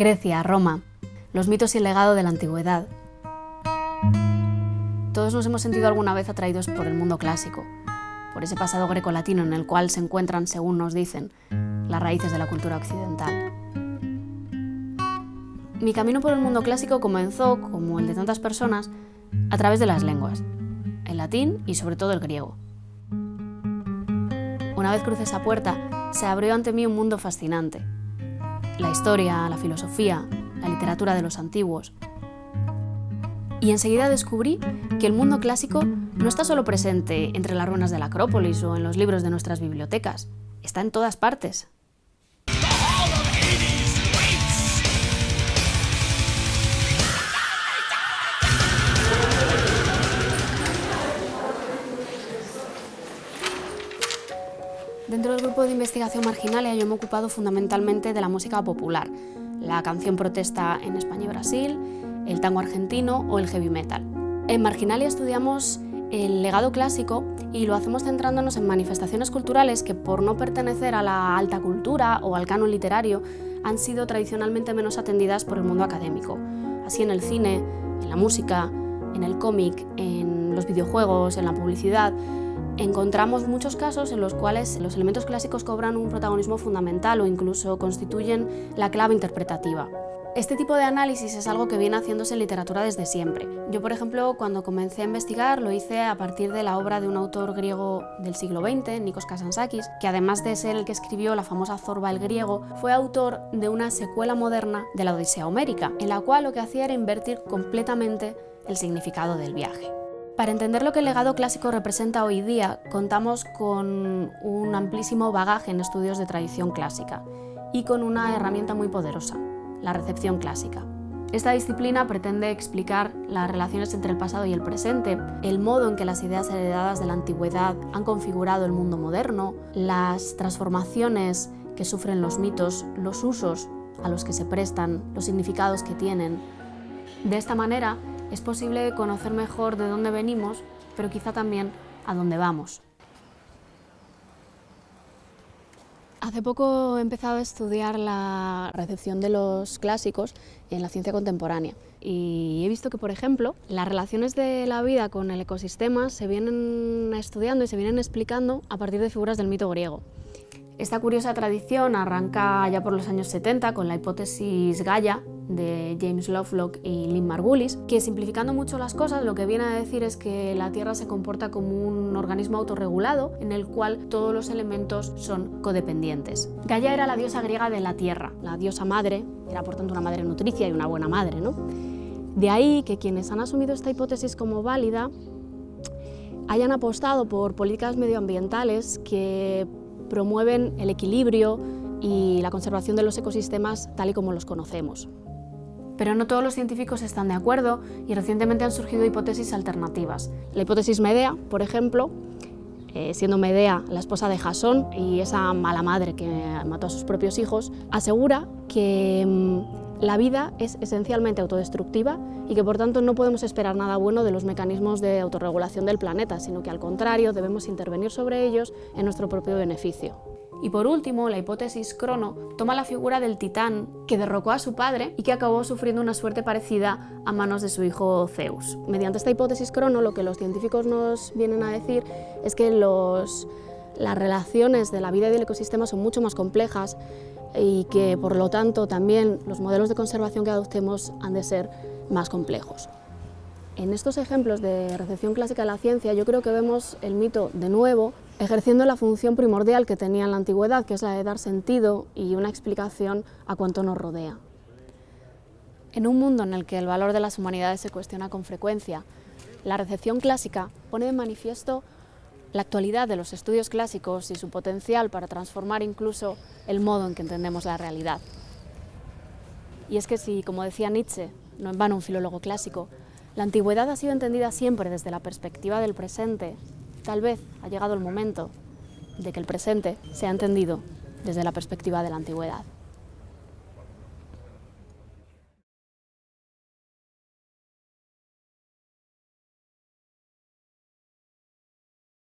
Grecia, Roma, los mitos y el legado de la antigüedad. Todos nos hemos sentido alguna vez atraídos por el mundo clásico, por ese pasado greco-latino en el cual se encuentran, según nos dicen, las raíces de la cultura occidental. Mi camino por el mundo clásico comenzó, como el de tantas personas, a través de las lenguas, el latín y sobre todo el griego. Una vez crucé esa puerta, se abrió ante mí un mundo fascinante. La historia, la filosofía, la literatura de los antiguos. Y enseguida descubrí que el mundo clásico no está solo presente entre las ruinas de la Acrópolis o en los libros de nuestras bibliotecas, está en todas partes. Dentro del grupo de investigación Marginalia yo me he ocupado fundamentalmente de la música popular, la canción protesta en España y Brasil, el tango argentino o el heavy metal. En Marginalia estudiamos el legado clásico y lo hacemos centrándonos en manifestaciones culturales que por no pertenecer a la alta cultura o al canon literario han sido tradicionalmente menos atendidas por el mundo académico. Así en el cine, en la música, en el cómic, en los videojuegos, en la publicidad, encontramos muchos casos en los cuales los elementos clásicos cobran un protagonismo fundamental o incluso constituyen la clave interpretativa. Este tipo de análisis es algo que viene haciéndose en literatura desde siempre. Yo, por ejemplo, cuando comencé a investigar lo hice a partir de la obra de un autor griego del siglo XX, Nikos Kazantzakis, que además de ser el que escribió la famosa Zorba el griego, fue autor de una secuela moderna de la Odisea Homérica, en la cual lo que hacía era invertir completamente el significado del viaje. Para entender lo que el legado clásico representa hoy día, contamos con un amplísimo bagaje en estudios de tradición clásica y con una herramienta muy poderosa, la recepción clásica. Esta disciplina pretende explicar las relaciones entre el pasado y el presente, el modo en que las ideas heredadas de la antigüedad han configurado el mundo moderno, las transformaciones que sufren los mitos, los usos a los que se prestan, los significados que tienen. De esta manera, es posible conocer mejor de dónde venimos, pero quizá también a dónde vamos. Hace poco he empezado a estudiar la recepción de los clásicos en la ciencia contemporánea y he visto que, por ejemplo, las relaciones de la vida con el ecosistema se vienen estudiando y se vienen explicando a partir de figuras del mito griego. Esta curiosa tradición arranca ya por los años 70 con la hipótesis Gaia de James Lovelock y Lynn Margulis, que simplificando mucho las cosas lo que viene a decir es que la Tierra se comporta como un organismo autorregulado en el cual todos los elementos son codependientes. Gaia era la diosa griega de la Tierra, la diosa madre, era por tanto una madre nutricia y una buena madre. ¿no? De ahí que quienes han asumido esta hipótesis como válida hayan apostado por políticas medioambientales que promueven el equilibrio y la conservación de los ecosistemas tal y como los conocemos. Pero no todos los científicos están de acuerdo y recientemente han surgido hipótesis alternativas. La hipótesis Medea, por ejemplo, eh, siendo Medea la esposa de Jasón y esa mala madre que mató a sus propios hijos, asegura que mm, la vida es esencialmente autodestructiva y que por tanto no podemos esperar nada bueno de los mecanismos de autorregulación del planeta, sino que al contrario debemos intervenir sobre ellos en nuestro propio beneficio. Y por último, la hipótesis Crono toma la figura del titán que derrocó a su padre y que acabó sufriendo una suerte parecida a manos de su hijo Zeus. Mediante esta hipótesis Crono lo que los científicos nos vienen a decir es que las relaciones de la vida y del ecosistema son mucho más complejas y que por lo tanto también los modelos de conservación que adoptemos han de ser más complejos. En estos ejemplos de recepción clásica de la ciencia yo creo que vemos el mito de nuevo ejerciendo la función primordial que tenía en la antigüedad, que es la de dar sentido y una explicación a cuanto nos rodea. En un mundo en el que el valor de las humanidades se cuestiona con frecuencia, la recepción clásica pone de manifiesto la actualidad de los estudios clásicos y su potencial para transformar incluso el modo en que entendemos la realidad. Y es que si, como decía Nietzsche, no en vano un filólogo clásico, la antigüedad ha sido entendida siempre desde la perspectiva del presente, tal vez ha llegado el momento de que el presente sea entendido desde la perspectiva de la antigüedad.